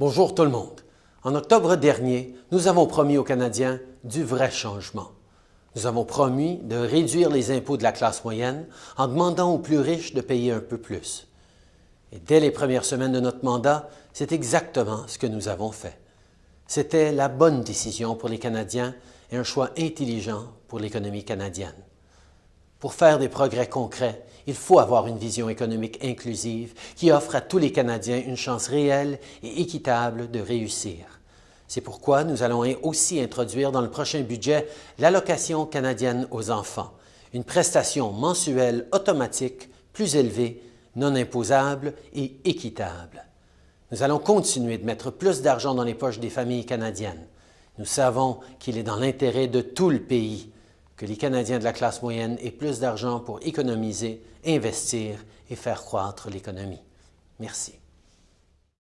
Bonjour tout le monde. En octobre dernier, nous avons promis aux Canadiens du vrai changement. Nous avons promis de réduire les impôts de la classe moyenne en demandant aux plus riches de payer un peu plus. Et dès les premières semaines de notre mandat, c'est exactement ce que nous avons fait. C'était la bonne décision pour les Canadiens et un choix intelligent pour l'économie canadienne. Pour faire des progrès concrets, il faut avoir une vision économique inclusive qui offre à tous les Canadiens une chance réelle et équitable de réussir. C'est pourquoi nous allons aussi introduire dans le prochain budget l'allocation canadienne aux enfants, une prestation mensuelle automatique plus élevée, non imposable et équitable. Nous allons continuer de mettre plus d'argent dans les poches des familles canadiennes. Nous savons qu'il est dans l'intérêt de tout le pays que les Canadiens de la classe moyenne aient plus d'argent pour économiser, investir et faire croître l'économie. Merci.